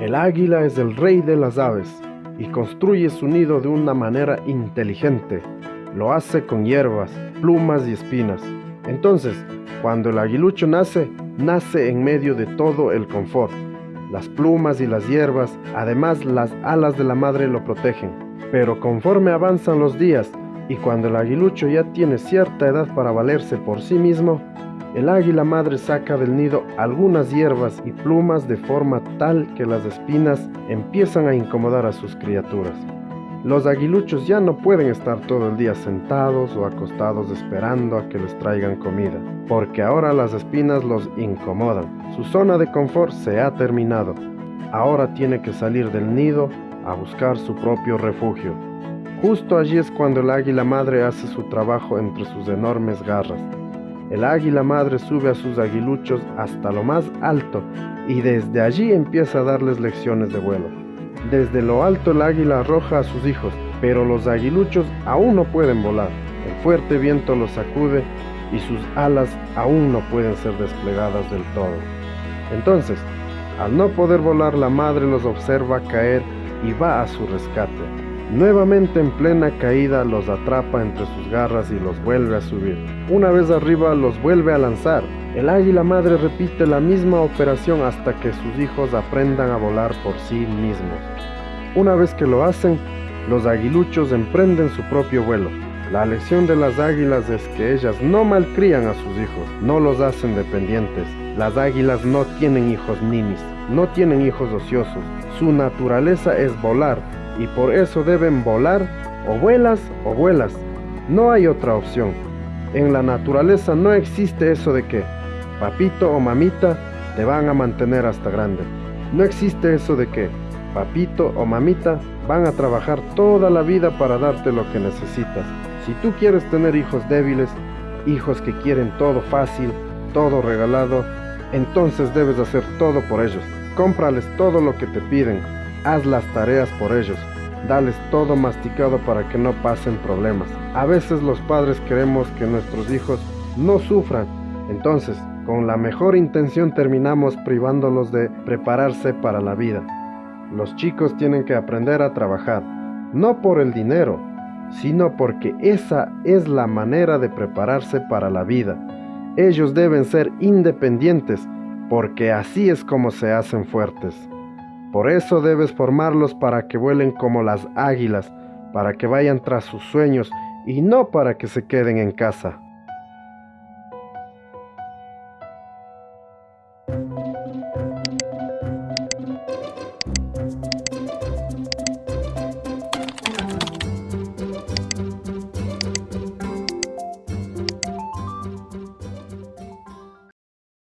El águila es el rey de las aves y construye su nido de una manera inteligente. Lo hace con hierbas, plumas y espinas. Entonces, cuando el aguilucho nace, nace en medio de todo el confort. Las plumas y las hierbas, además las alas de la madre lo protegen. Pero conforme avanzan los días y cuando el aguilucho ya tiene cierta edad para valerse por sí mismo, el águila madre saca del nido algunas hierbas y plumas de forma tal que las espinas empiezan a incomodar a sus criaturas. Los aguiluchos ya no pueden estar todo el día sentados o acostados esperando a que les traigan comida, porque ahora las espinas los incomodan. Su zona de confort se ha terminado. Ahora tiene que salir del nido a buscar su propio refugio. Justo allí es cuando el águila madre hace su trabajo entre sus enormes garras. El águila madre sube a sus aguiluchos hasta lo más alto y desde allí empieza a darles lecciones de vuelo. Desde lo alto el águila arroja a sus hijos, pero los aguiluchos aún no pueden volar. El fuerte viento los sacude y sus alas aún no pueden ser desplegadas del todo. Entonces, al no poder volar, la madre los observa caer y va a su rescate. Nuevamente en plena caída los atrapa entre sus garras y los vuelve a subir. Una vez arriba los vuelve a lanzar. El águila madre repite la misma operación hasta que sus hijos aprendan a volar por sí mismos. Una vez que lo hacen, los aguiluchos emprenden su propio vuelo. La lección de las águilas es que ellas no malcrían a sus hijos, no los hacen dependientes. Las águilas no tienen hijos ninis, no tienen hijos ociosos. Su naturaleza es volar y por eso deben volar o vuelas o vuelas. No hay otra opción. En la naturaleza no existe eso de que papito o mamita te van a mantener hasta grande. No existe eso de que papito o mamita van a trabajar toda la vida para darte lo que necesitas. Si tú quieres tener hijos débiles, hijos que quieren todo fácil, todo regalado, entonces debes hacer todo por ellos. Cómprales todo lo que te piden, haz las tareas por ellos, dales todo masticado para que no pasen problemas. A veces los padres queremos que nuestros hijos no sufran, entonces con la mejor intención terminamos privándolos de prepararse para la vida. Los chicos tienen que aprender a trabajar, no por el dinero, sino porque esa es la manera de prepararse para la vida. Ellos deben ser independientes, porque así es como se hacen fuertes. Por eso debes formarlos para que vuelen como las águilas, para que vayan tras sus sueños y no para que se queden en casa.